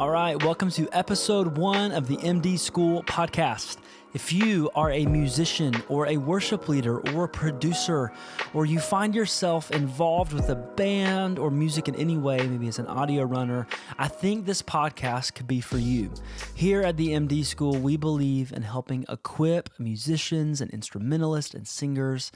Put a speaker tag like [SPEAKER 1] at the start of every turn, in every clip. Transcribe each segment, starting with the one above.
[SPEAKER 1] All right, welcome to episode one of the MD School podcast. If you are a musician or a worship leader or a producer, or you find yourself involved with a band or music in any way, maybe as an audio runner, I think this podcast could be for you. Here at the MD School, we believe in helping equip musicians and instrumentalists and singers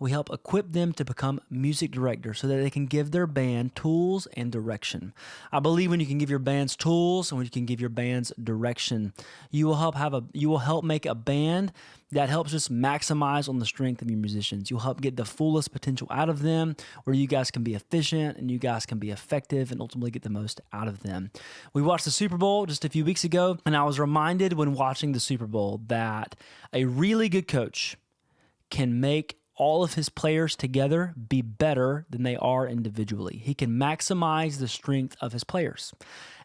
[SPEAKER 1] we help equip them to become music directors so that they can give their band tools and direction. I believe when you can give your bands tools and when you can give your bands direction, you will help have a you will help make a band that helps just maximize on the strength of your musicians. You'll help get the fullest potential out of them, where you guys can be efficient and you guys can be effective and ultimately get the most out of them. We watched the Super Bowl just a few weeks ago, and I was reminded when watching the Super Bowl that a really good coach can make all of his players together be better than they are individually. He can maximize the strength of his players.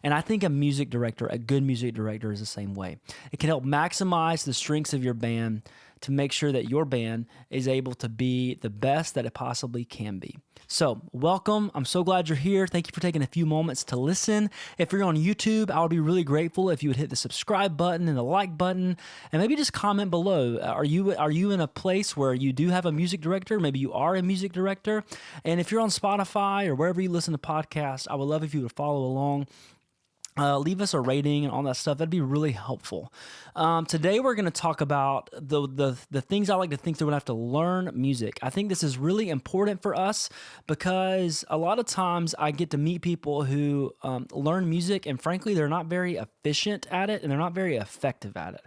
[SPEAKER 1] And I think a music director, a good music director, is the same way. It can help maximize the strengths of your band to make sure that your band is able to be the best that it possibly can be. So, welcome. I'm so glad you're here. Thank you for taking a few moments to listen. If you're on YouTube, I would be really grateful if you would hit the subscribe button and the like button and maybe just comment below. Uh, are you are you in a place where you do have a music director? Maybe you are a music director. And if you're on Spotify or wherever you listen to podcasts, I would love if you would follow along uh, leave us a rating and all that stuff. That'd be really helpful. Um, today we're going to talk about the, the the things I like to think through when I have to learn music. I think this is really important for us because a lot of times I get to meet people who um, learn music and frankly they're not very efficient at it and they're not very effective at it.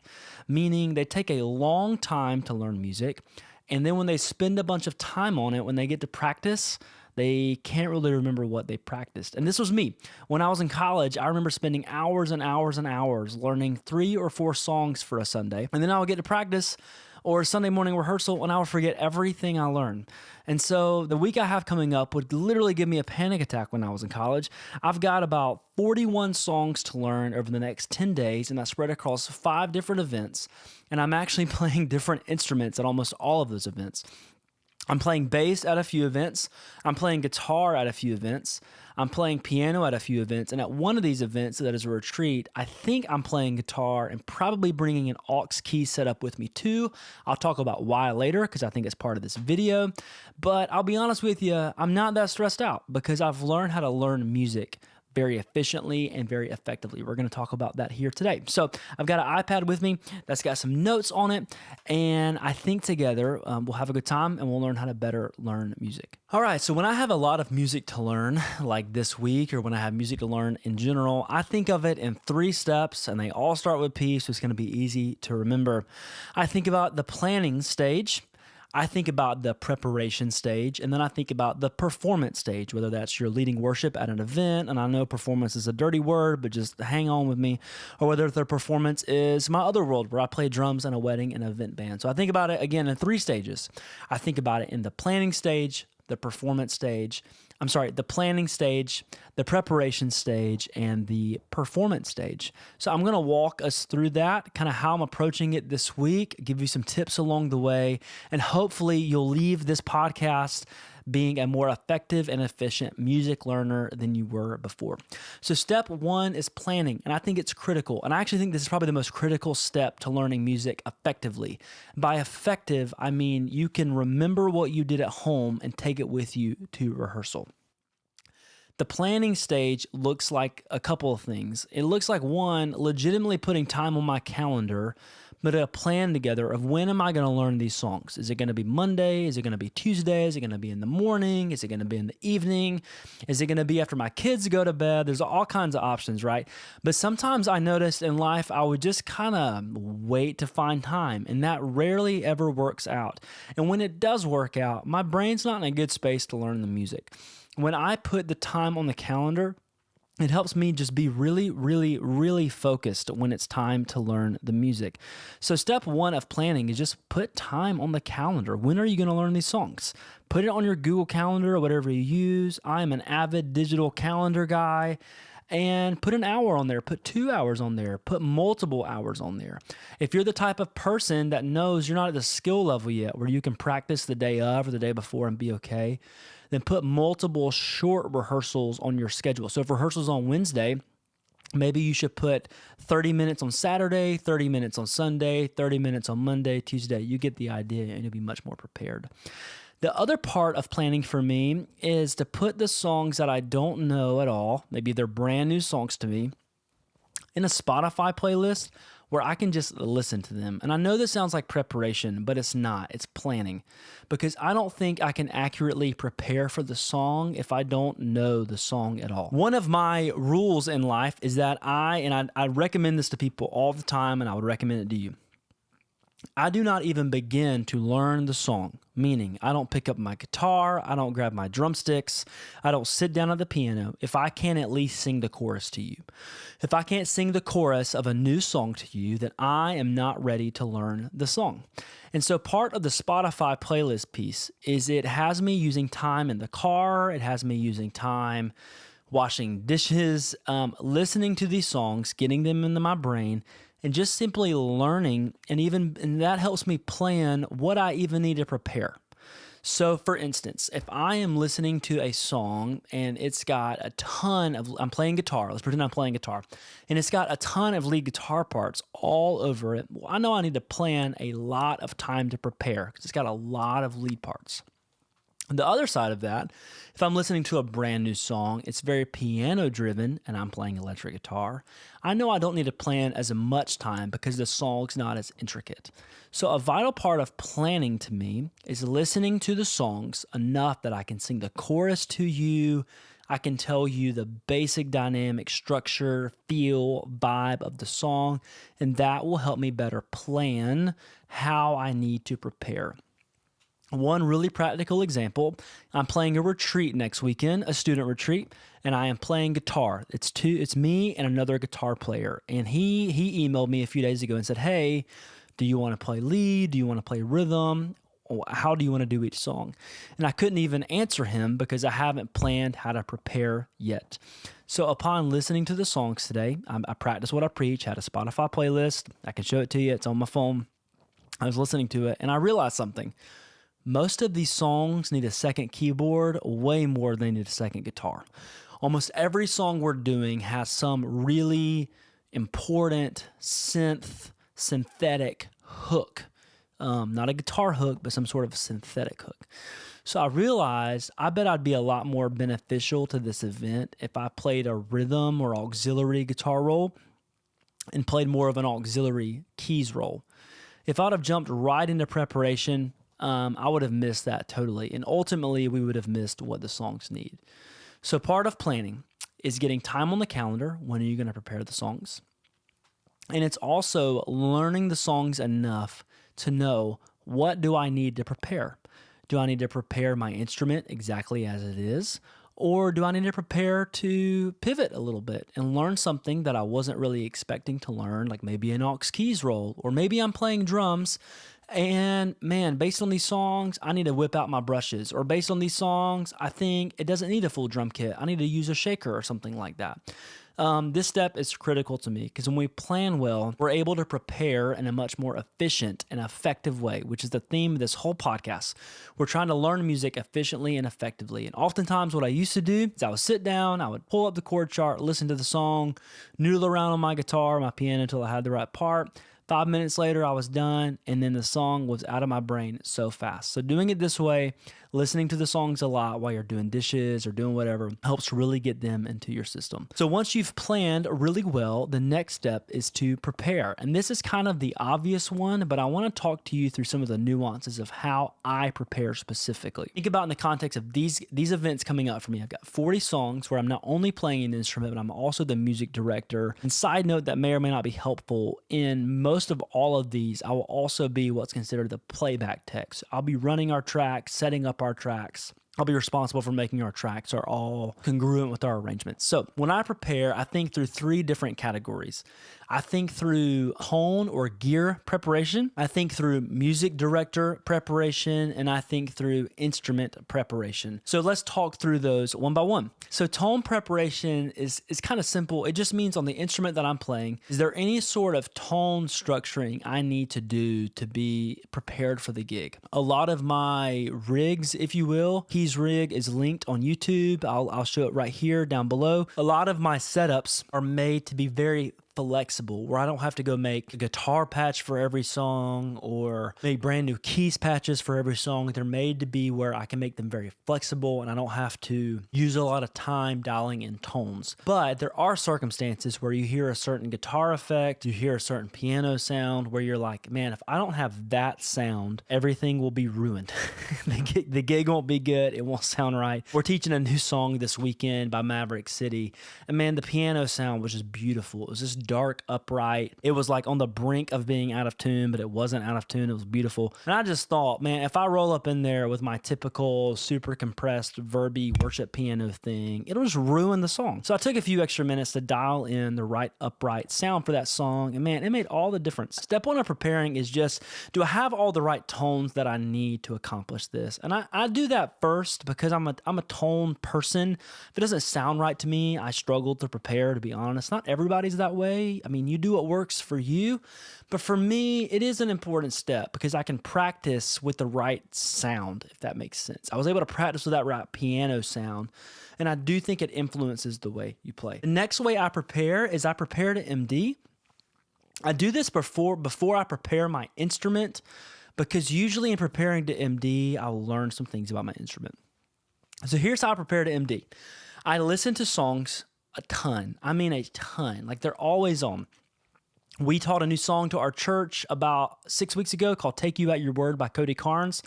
[SPEAKER 1] Meaning they take a long time to learn music, and then when they spend a bunch of time on it, when they get to practice they can't really remember what they practiced. And this was me. When I was in college, I remember spending hours and hours and hours learning three or four songs for a Sunday. And then I would get to practice or Sunday morning rehearsal and I would forget everything I learned. And so the week I have coming up would literally give me a panic attack when I was in college. I've got about 41 songs to learn over the next 10 days, and I spread across five different events. And I'm actually playing different instruments at almost all of those events. I'm playing bass at a few events. I'm playing guitar at a few events. I'm playing piano at a few events. And at one of these events that is a retreat, I think I'm playing guitar and probably bringing an aux key setup with me too. I'll talk about why later because I think it's part of this video. But I'll be honest with you, I'm not that stressed out because I've learned how to learn music very efficiently and very effectively. We're going to talk about that here today. So I've got an iPad with me that's got some notes on it, and I think together um, we'll have a good time and we'll learn how to better learn music. All right, so when I have a lot of music to learn, like this week, or when I have music to learn in general, I think of it in three steps, and they all start with P, so it's going to be easy to remember. I think about the planning stage. I think about the preparation stage and then I think about the performance stage, whether that's your leading worship at an event, and I know performance is a dirty word, but just hang on with me, or whether the performance is my other world where I play drums in a wedding and event band. So I think about it again in three stages. I think about it in the planning stage, the performance stage, I'm sorry, the planning stage, the preparation stage, and the performance stage. So I'm going to walk us through that, kind of how I'm approaching it this week, give you some tips along the way, and hopefully you'll leave this podcast being a more effective and efficient music learner than you were before. So, step one is planning, and I think it's critical. And I actually think this is probably the most critical step to learning music effectively. By effective, I mean you can remember what you did at home and take it with you to rehearsal. The planning stage looks like a couple of things. It looks like one, legitimately putting time on my calendar but a plan together of when am I going to learn these songs? Is it going to be Monday? Is it going to be Tuesday? Is it going to be in the morning? Is it going to be in the evening? Is it going to be after my kids go to bed? There's all kinds of options, right? But sometimes I noticed in life I would just kind of wait to find time, and that rarely ever works out. And when it does work out, my brain's not in a good space to learn the music. When I put the time on the calendar, it helps me just be really, really, really focused when it's time to learn the music. So, step one of planning is just put time on the calendar. When are you going to learn these songs? Put it on your Google Calendar or whatever you use. I'm an avid digital calendar guy. And put an hour on there, put two hours on there, put multiple hours on there. If you're the type of person that knows you're not at the skill level yet where you can practice the day of or the day before and be okay, then put multiple short rehearsals on your schedule. So if rehearsal's on Wednesday, Maybe you should put 30 minutes on Saturday, 30 minutes on Sunday, 30 minutes on Monday, Tuesday. You get the idea and you'll be much more prepared. The other part of planning for me is to put the songs that I don't know at all, maybe they're brand new songs to me, in a Spotify playlist where I can just listen to them. And I know this sounds like preparation, but it's not. It's planning because I don't think I can accurately prepare for the song if I don't know the song at all. One of my rules in life is that I, and I, I recommend this to people all the time, and I would recommend it to you. I do not even begin to learn the song, meaning I don't pick up my guitar, I don't grab my drumsticks, I don't sit down at the piano if I can't at least sing the chorus to you. If I can't sing the chorus of a new song to you, then I am not ready to learn the song. And so part of the Spotify playlist piece is it has me using time in the car, it has me using time washing dishes, um, listening to these songs, getting them into my brain and just simply learning and even and that helps me plan what I even need to prepare. So for instance, if I am listening to a song and it's got a ton of I'm playing guitar, let's pretend I'm playing guitar, and it's got a ton of lead guitar parts all over it, well, I know I need to plan a lot of time to prepare because it's got a lot of lead parts. The other side of that, if I'm listening to a brand new song, it's very piano driven and I'm playing electric guitar, I know I don't need to plan as much time because the song's not as intricate. So, a vital part of planning to me is listening to the songs enough that I can sing the chorus to you. I can tell you the basic dynamic structure, feel, vibe of the song, and that will help me better plan how I need to prepare. One really practical example I'm playing a retreat next weekend, a student retreat, and I am playing guitar. It's two it's me and another guitar player. And he he emailed me a few days ago and said, "Hey, do you want to play lead? Do you want to play rhythm? How do you want to do each song?" And I couldn't even answer him because I haven't planned how to prepare yet. So upon listening to the songs today, I, I practiced what I preach, had a Spotify playlist. I can show it to you. It's on my phone. I was listening to it and I realized something most of these songs need a second keyboard way more than they need a second guitar. Almost every song we're doing has some really important synth, synthetic hook. Um, not a guitar hook, but some sort of synthetic hook. So I realized I bet I'd be a lot more beneficial to this event if I played a rhythm or auxiliary guitar role and played more of an auxiliary keys role. If I'd have jumped right into preparation, um, I would have missed that totally. And ultimately, we would have missed what the songs need. So, part of planning is getting time on the calendar. When are you going to prepare the songs? And it's also learning the songs enough to know what do I need to prepare? Do I need to prepare my instrument exactly as it is? Or do I need to prepare to pivot a little bit and learn something that I wasn't really expecting to learn, like maybe an aux keys role, or maybe I'm playing drums and man, based on these songs, I need to whip out my brushes. Or based on these songs, I think it doesn't need a full drum kit. I need to use a shaker or something like that. Um, this step is critical to me because when we plan well, we're able to prepare in a much more efficient and effective way, which is the theme of this whole podcast. We're trying to learn music efficiently and effectively. And oftentimes, what I used to do is I would sit down, I would pull up the chord chart, listen to the song, noodle around on my guitar, my piano until I had the right part Five minutes later, I was done, and then the song was out of my brain so fast. So, doing it this way, listening to the songs a lot while you're doing dishes or doing whatever, helps really get them into your system. So, once you've planned really well, the next step is to prepare. And this is kind of the obvious one, but I want to talk to you through some of the nuances of how I prepare specifically. Think about in the context of these these events coming up for me. I've got 40 songs where I'm not only playing an instrument, but I'm also the music director. And side note that may or may not be helpful in most of all of these, I will also be what's considered the playback tech. I'll be running our tracks, setting up our tracks. I'll be responsible for making our tracks are all congruent with our arrangements. So when I prepare, I think through three different categories. I think through tone or gear preparation. I think through music director preparation, and I think through instrument preparation. So let's talk through those one by one. So tone preparation is is kind of simple. It just means on the instrument that I'm playing, is there any sort of tone structuring I need to do to be prepared for the gig? A lot of my rigs, if you will, Keys rig is linked on YouTube. I'll I'll show it right here down below. A lot of my setups are made to be very flexible where I don't have to go make a guitar patch for every song or make brand new keys patches for every song. They're made to be where I can make them very flexible and I don't have to use a lot of time dialing in tones. But there are circumstances where you hear a certain guitar effect, you hear a certain piano sound where you're like, man, if I don't have that sound, everything will be ruined. the, gig, the gig won't be good. It won't sound right. We're teaching a new song this weekend by Maverick City. And man, the piano sound was just beautiful. It was just dark, upright. It was like on the brink of being out of tune, but it wasn't out of tune. It was beautiful. And I just thought, man, if I roll up in there with my typical super compressed verby worship piano thing, it'll just ruin the song. So I took a few extra minutes to dial in the right upright sound for that song. And man, it made all the difference. Step one of preparing is just do I have all the right tones that I need to accomplish this? And I, I do that first because I'm a I'm a tone person. If it doesn't sound right to me, I struggle to prepare, to be honest. Not everybody's that way way. I mean, you do what works for you. But for me, it is an important step because I can practice with the right sound, if that makes sense. I was able to practice with that right piano sound. And I do think it influences the way you play. The next way I prepare is I prepare to MD. I do this before before I prepare my instrument because usually in preparing to MD, I'll learn some things about my instrument. So here's how I prepare to MD. I listen to songs a ton. I mean, a ton. Like they're always on. We taught a new song to our church about six weeks ago called Take You at Your Word by Cody Carnes.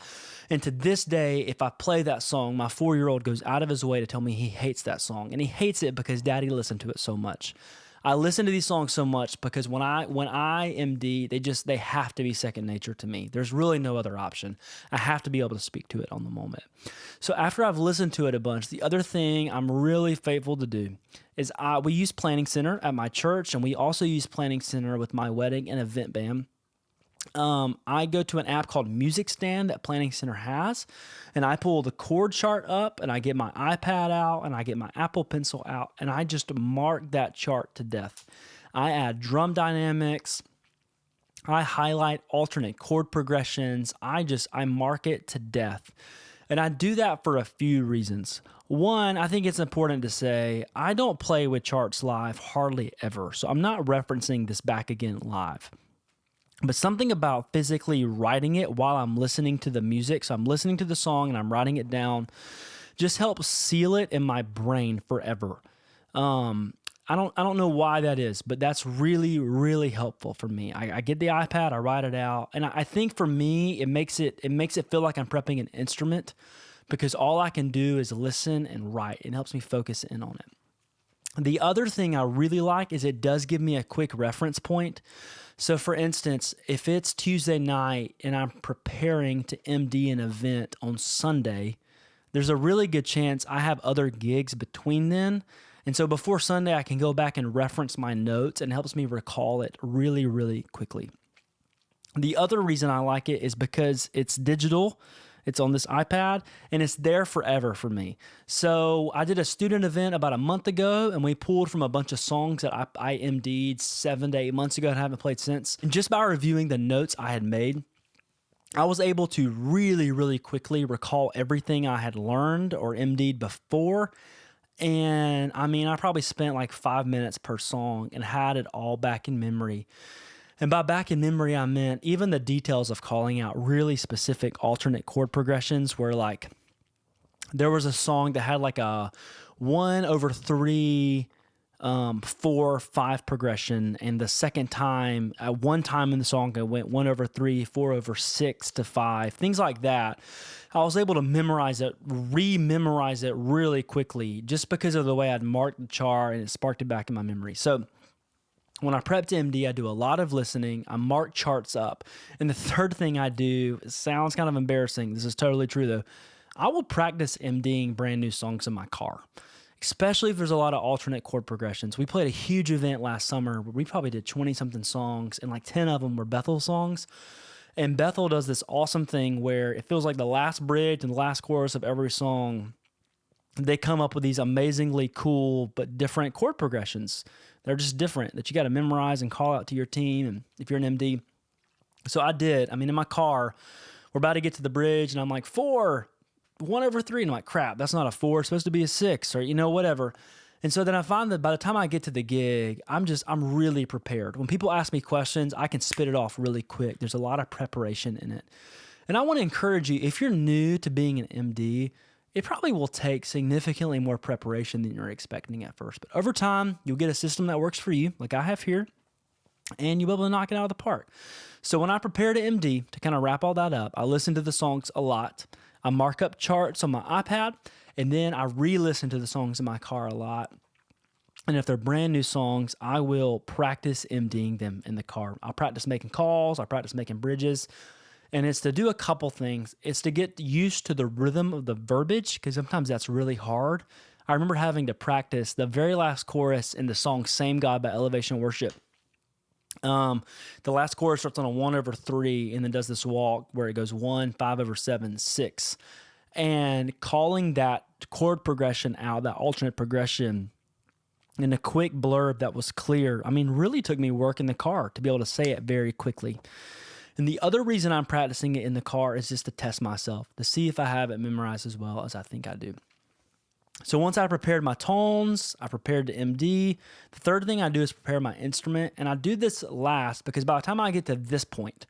[SPEAKER 1] And to this day, if I play that song, my four year old goes out of his way to tell me he hates that song. And he hates it because daddy listened to it so much. I listen to these songs so much because when I when I MD, they just they have to be second nature to me. There's really no other option. I have to be able to speak to it on the moment. So after I've listened to it a bunch, the other thing I'm really faithful to do is I we use Planning Center at my church, and we also use Planning Center with my wedding and event band um, I go to an app called Music Stand that Planning Center has, and I pull the chord chart up, and I get my iPad out, and I get my Apple Pencil out, and I just mark that chart to death. I add drum dynamics. I highlight alternate chord progressions. I just I mark it to death. And I do that for a few reasons. One, I think it's important to say I don't play with charts live hardly ever. So I'm not referencing this back again live but something about physically writing it while I'm listening to the music. So I'm listening to the song and I'm writing it down, just helps seal it in my brain forever. Um, I don't I don't know why that is, but that's really really helpful for me. I, I get the iPad, I write it out, and I, I think for me it makes it it makes it feel like I'm prepping an instrument because all I can do is listen and write. It helps me focus in on it. The other thing I really like is it does give me a quick reference point. So, for instance, if it's Tuesday night and I'm preparing to MD an event on Sunday, there's a really good chance I have other gigs between then. And so before Sunday, I can go back and reference my notes and helps me recall it really, really quickly. The other reason I like it is because it's digital it's on this iPad and it's there forever for me. So I did a student event about a month ago and we pulled from a bunch of songs that I, I MD'd seven to eight months ago and haven't played since. And just by reviewing the notes I had made, I was able to really, really quickly recall everything I had learned or MD'd before. And I mean, I probably spent like five minutes per song and had it all back in memory. And by back in memory, I meant even the details of calling out really specific alternate chord progressions where like there was a song that had like a one over three um, four, five progression. And the second time, at one time in the song, it went one over three, four over six to five, things like that. I was able to memorize it, re memorize it really quickly just because of the way I'd marked the chart and it sparked it back in my memory. So, when I prep to MD, I do a lot of listening. I mark charts up. And the third thing I do sounds kind of embarrassing. This is totally true though. I will practice MDing brand new songs in my car. especially if there's a lot of alternate chord progressions. We played a huge event last summer where we probably did 20 something songs, and like 10 of them were Bethel songs. And Bethel does this awesome thing where it feels like the last bridge and the last chorus of every song, they come up with these amazingly cool but different chord progressions. They're just different that you got to memorize and call out to your team. And if you're an MD, so I did. I mean, in my car, we're about to get to the bridge, and I'm like, four, one over three. And I'm like, crap, that's not a four. It's supposed to be a six, or, you know, whatever. And so then I find that by the time I get to the gig, I'm just, I'm really prepared. When people ask me questions, I can spit it off really quick. There's a lot of preparation in it. And I want to encourage you if you're new to being an MD, it probably will take significantly more preparation than you're expecting at first. But over time, you'll get a system that works for you, like I have here, and you'll be able to knock it out of the park. So when I prepare to MD, to kind of wrap all that up, I listen to the songs a lot. I mark up charts on my iPad, and then I re listen to the songs in my car a lot. And if they're brand new songs, I will practice MDing them in the car. I'll practice making calls, I practice making bridges. And it's to do a couple things. It's to get used to the rhythm of the verbiage, because sometimes that's really hard. I remember having to practice the very last chorus in the song Same God by Elevation Worship um, the last chorus starts on a one over three and then does this walk where it goes one, five over seven, six. And calling that chord progression out, that alternate progression, in a quick blurb that was clear, I mean, really took me work in the car to be able to say it very quickly. And the other reason I'm practicing it in the car is just to test myself, to see if I have it memorized as well as I think I do. So once I prepared my tones, I prepared the MD. The third thing I do is prepare my instrument. And I do this last because by the time I get to this point,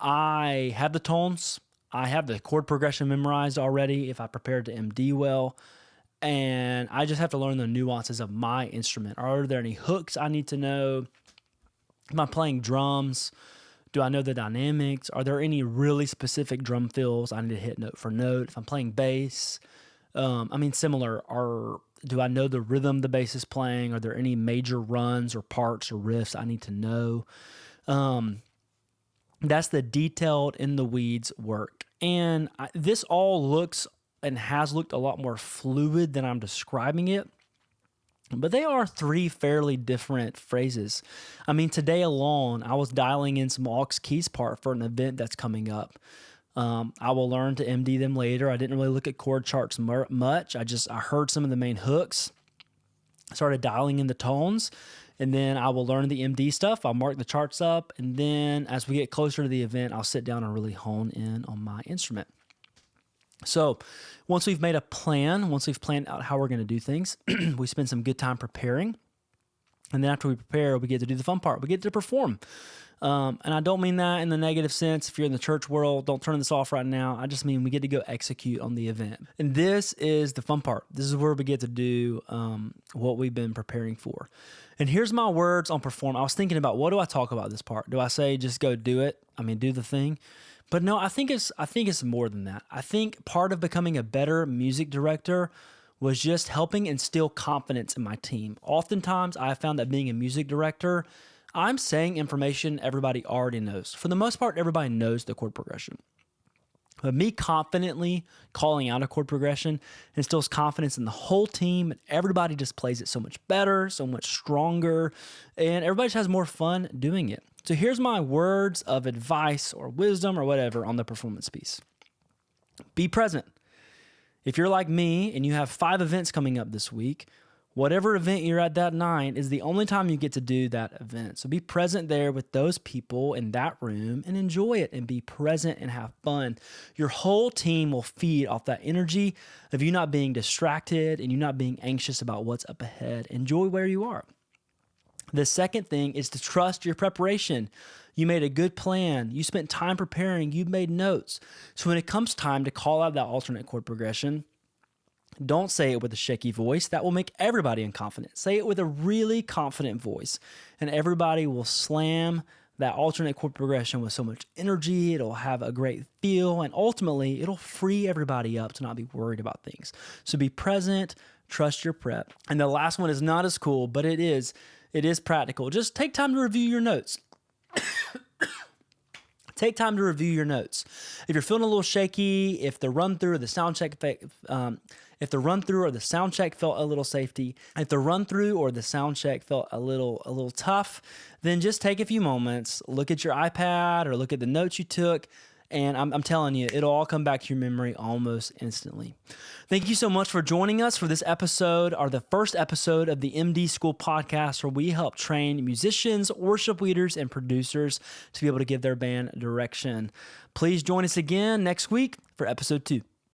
[SPEAKER 1] I have the tones, I have the chord progression memorized already if I prepared the MD well. And I just have to learn the nuances of my instrument. Are there any hooks I need to know? Am I playing drums? Do I know the dynamics? Are there any really specific drum fills I need to hit note for note? If I'm playing bass, um, I mean, similar. Are do I know the rhythm the bass is playing? Are there any major runs or parts or riffs I need to know? Um, that's the detailed in the weeds work, and I, this all looks and has looked a lot more fluid than I'm describing it. But they are three fairly different phrases. I mean, today alone, I was dialing in some aux keys part for an event that's coming up. Um, I will learn to MD them later. I didn't really look at chord charts much. I just I heard some of the main hooks, started dialing in the tones, and then I will learn the MD stuff. I'll mark the charts up, and then as we get closer to the event, I'll sit down and really hone in on my instrument. So, once we've made a plan, once we've planned out how we're going to do things, we spend some good time preparing. And then after we prepare, we get to do the fun part. We get to perform. Um, and I don't mean that in the negative sense. If you're in the church world, don't turn this off right now. I just mean we get to go execute on the event. And this is the fun part. This is where we get to do um, what we've been preparing for. And here's my words on perform. I was thinking about what do I talk about this part? Do I say just go do it? I mean, do the thing. But no, I think it's I think it's more than that. I think part of becoming a better music director was just helping instill confidence in my team. Oftentimes, I found that being a music director I'm saying information everybody already knows. For the most part, everybody knows the chord progression. But me confidently calling out a chord progression instills confidence in the whole team, and everybody just plays it so much better, so much stronger, and everybody just has more fun doing it. So here's my words of advice or wisdom or whatever on the performance piece be present. If you're like me and you have five events coming up this week, whatever event you're at that night is the only time you get to do that event. So be present there with those people in that room and enjoy it and be present and have fun. Your whole team will feed off that energy of you not being distracted and you not being anxious about what's up ahead. Enjoy where you are. The second thing is to trust your preparation. You made a good plan. You spent time preparing. You made notes. So when it comes time to call out that alternate chord progression, don't say it with a shaky voice. That will make everybody unconfident. Say it with a really confident voice, and everybody will slam that alternate chord progression with so much energy. It'll have a great feel, and ultimately, it'll free everybody up to not be worried about things. So be present, trust your prep. And the last one is not as cool, but it is it is practical. Just take time to review your notes. Take time to review your notes. If you're feeling a little shaky, if the run through or the sound check, um, if the run through or the sound check felt a little safety, if the run through or the sound check felt a little a little tough, then just take a few moments, look at your iPad or look at the notes you took, and I'm, I'm, telling you, it'll all come back to your memory almost instantly. Thank you so much for joining us for this episode, or the first episode of the MD School podcast, where we help train musicians, worship leaders, and producers to be able to give their band direction. Please join us again next week for episode two.